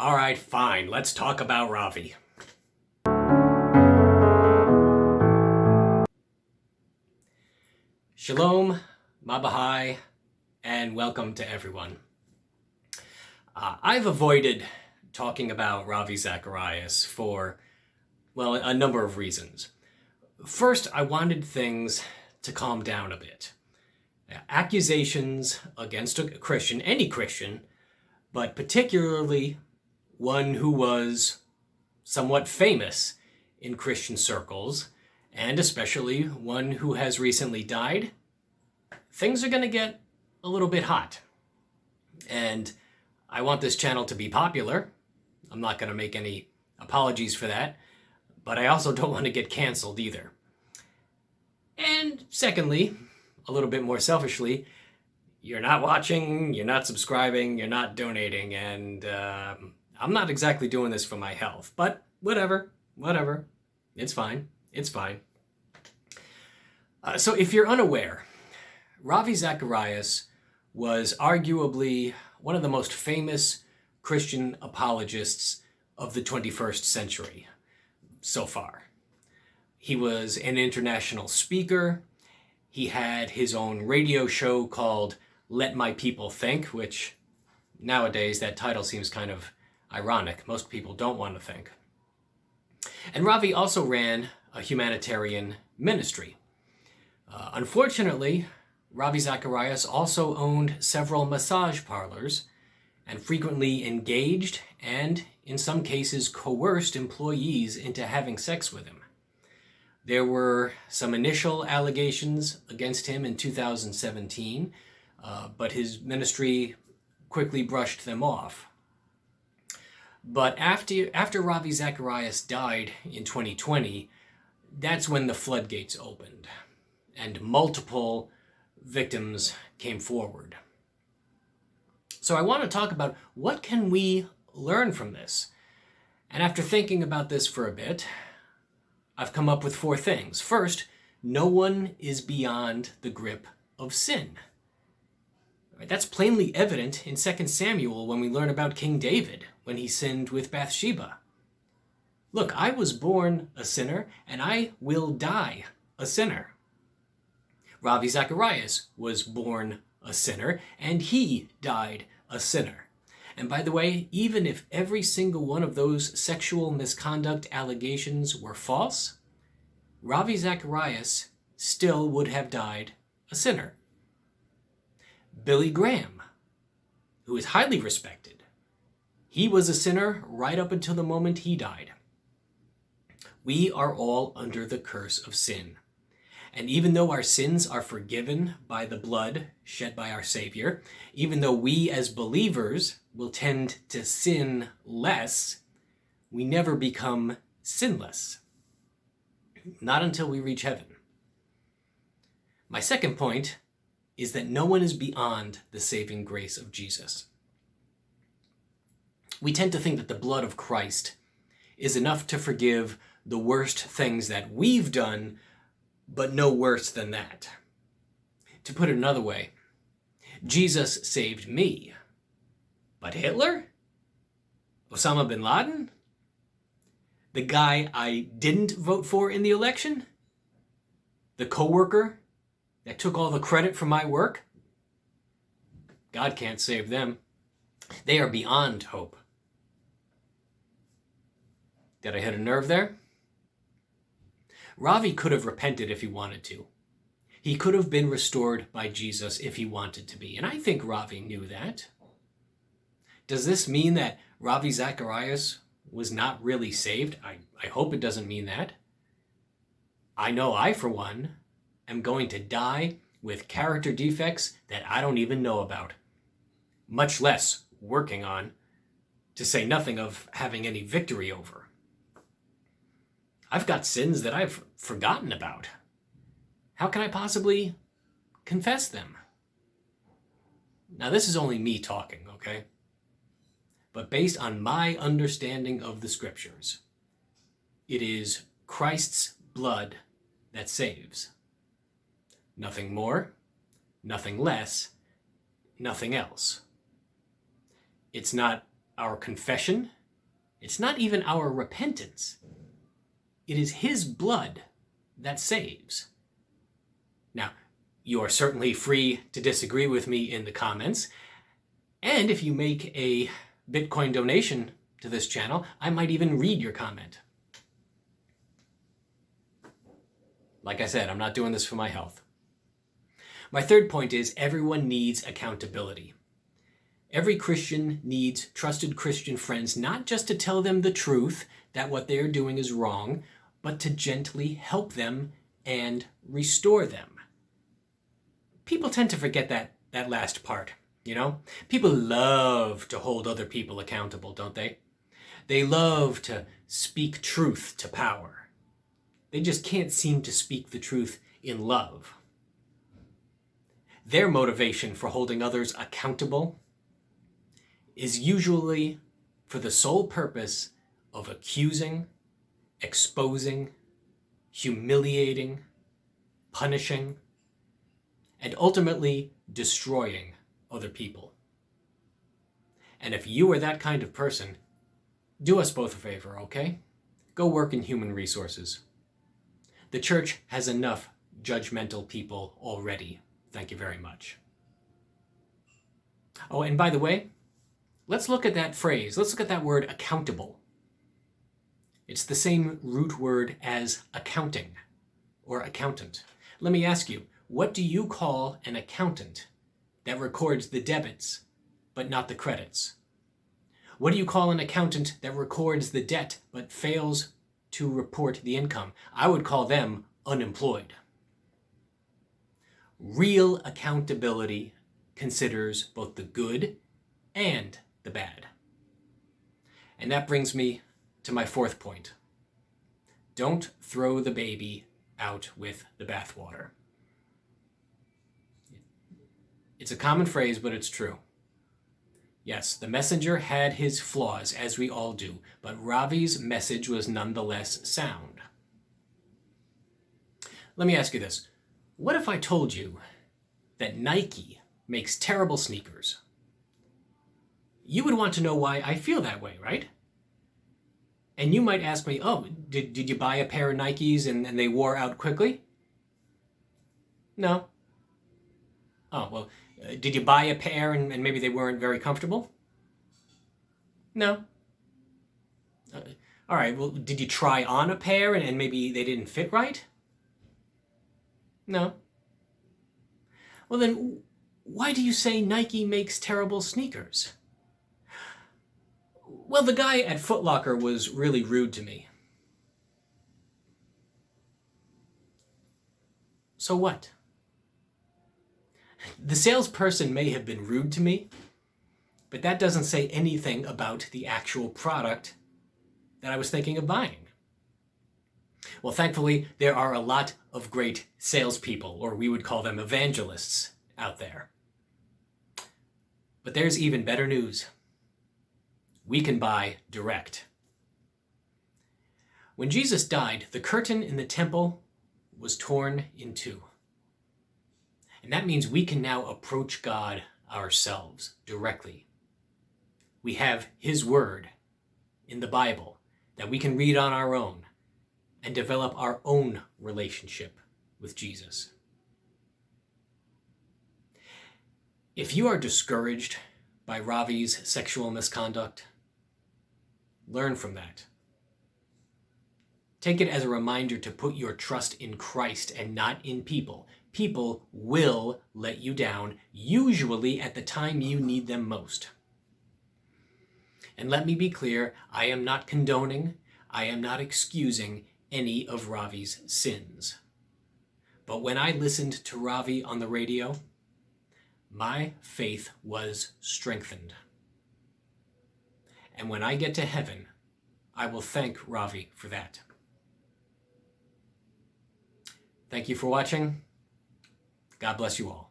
All right, fine. Let's talk about Ravi. Shalom, Mabahai, and welcome to everyone. Uh, I've avoided talking about Ravi Zacharias for, well, a number of reasons. First, I wanted things to calm down a bit. Accusations against a Christian, any Christian, but particularly one who was somewhat famous in Christian circles, and especially one who has recently died, things are going to get a little bit hot. And I want this channel to be popular. I'm not going to make any apologies for that, but I also don't want to get canceled either. And secondly, a little bit more selfishly, you're not watching, you're not subscribing, you're not donating, and uh, I'm not exactly doing this for my health, but whatever, whatever. It's fine. It's fine. Uh, so if you're unaware, Ravi Zacharias was arguably one of the most famous Christian apologists of the 21st century so far. He was an international speaker. He had his own radio show called Let My People Think, which nowadays that title seems kind of ironic. Most people don't want to think. And Ravi also ran a humanitarian ministry. Uh, unfortunately, Ravi Zacharias also owned several massage parlors and frequently engaged and, in some cases, coerced employees into having sex with him. There were some initial allegations against him in 2017, uh, but his ministry quickly brushed them off. But after, after Ravi Zacharias died in 2020, that's when the floodgates opened and multiple victims came forward. So I want to talk about what can we learn from this? And after thinking about this for a bit, I've come up with four things. First, no one is beyond the grip of sin. That's plainly evident in 2 Samuel when we learn about King David when he sinned with Bathsheba. Look, I was born a sinner and I will die a sinner. Ravi Zacharias was born a sinner and he died a sinner. And by the way, even if every single one of those sexual misconduct allegations were false, Ravi Zacharias still would have died a sinner. Billy Graham, who is highly respected, he was a sinner right up until the moment he died. We are all under the curse of sin. And even though our sins are forgiven by the blood shed by our Savior, even though we as believers will tend to sin less, we never become sinless. Not until we reach heaven. My second point is that no one is beyond the saving grace of Jesus. We tend to think that the blood of Christ is enough to forgive the worst things that we've done but no worse than that. To put it another way, Jesus saved me, but Hitler? Osama bin Laden? The guy I didn't vote for in the election? The coworker that took all the credit for my work? God can't save them. They are beyond hope. Did I hit a nerve there? Ravi could have repented if he wanted to. He could have been restored by Jesus if he wanted to be. And I think Ravi knew that. Does this mean that Ravi Zacharias was not really saved? I, I hope it doesn't mean that. I know I, for one, am going to die with character defects that I don't even know about, much less working on, to say nothing of having any victory over. I've got sins that I've forgotten about. How can I possibly confess them? Now, this is only me talking, okay? But based on my understanding of the scriptures, it is Christ's blood that saves. Nothing more, nothing less, nothing else. It's not our confession. It's not even our repentance. It is His blood that saves. Now, you are certainly free to disagree with me in the comments. And if you make a Bitcoin donation to this channel, I might even read your comment. Like I said, I'm not doing this for my health. My third point is everyone needs accountability. Every Christian needs trusted Christian friends not just to tell them the truth that what they're doing is wrong, but to gently help them and restore them. People tend to forget that, that last part, you know? People love to hold other people accountable, don't they? They love to speak truth to power. They just can't seem to speak the truth in love. Their motivation for holding others accountable is usually for the sole purpose of accusing, exposing, humiliating, punishing, and ultimately destroying other people. And if you are that kind of person, do us both a favor, okay? Go work in human resources. The church has enough judgmental people already Thank you very much. Oh, and by the way, let's look at that phrase. Let's look at that word accountable. It's the same root word as accounting or accountant. Let me ask you, what do you call an accountant that records the debits but not the credits? What do you call an accountant that records the debt but fails to report the income? I would call them unemployed. Real accountability considers both the good and the bad. And that brings me to my fourth point. Don't throw the baby out with the bathwater. It's a common phrase, but it's true. Yes, the messenger had his flaws, as we all do, but Ravi's message was nonetheless sound. Let me ask you this. What if I told you that Nike makes terrible sneakers? You would want to know why I feel that way, right? And you might ask me, oh, did, did you buy a pair of Nikes and, and they wore out quickly? No. Oh, well, uh, did you buy a pair and, and, maybe they weren't very comfortable? No. Uh, all right, well, did you try on a pair and, and maybe they didn't fit right? No. Well then, why do you say Nike makes terrible sneakers? Well, the guy at Footlocker was really rude to me. So what? The salesperson may have been rude to me, but that doesn't say anything about the actual product that I was thinking of buying. Well, thankfully, there are a lot of great salespeople, or we would call them evangelists, out there. But there's even better news. We can buy direct. When Jesus died, the curtain in the temple was torn in two. And that means we can now approach God ourselves directly. We have His Word in the Bible that we can read on our own and develop our own relationship with Jesus. If you are discouraged by Ravi's sexual misconduct, learn from that. Take it as a reminder to put your trust in Christ and not in people. People will let you down, usually at the time you need them most. And let me be clear, I am not condoning, I am not excusing any of Ravi's sins. But when I listened to Ravi on the radio, my faith was strengthened. And when I get to heaven, I will thank Ravi for that. Thank you for watching. God bless you all.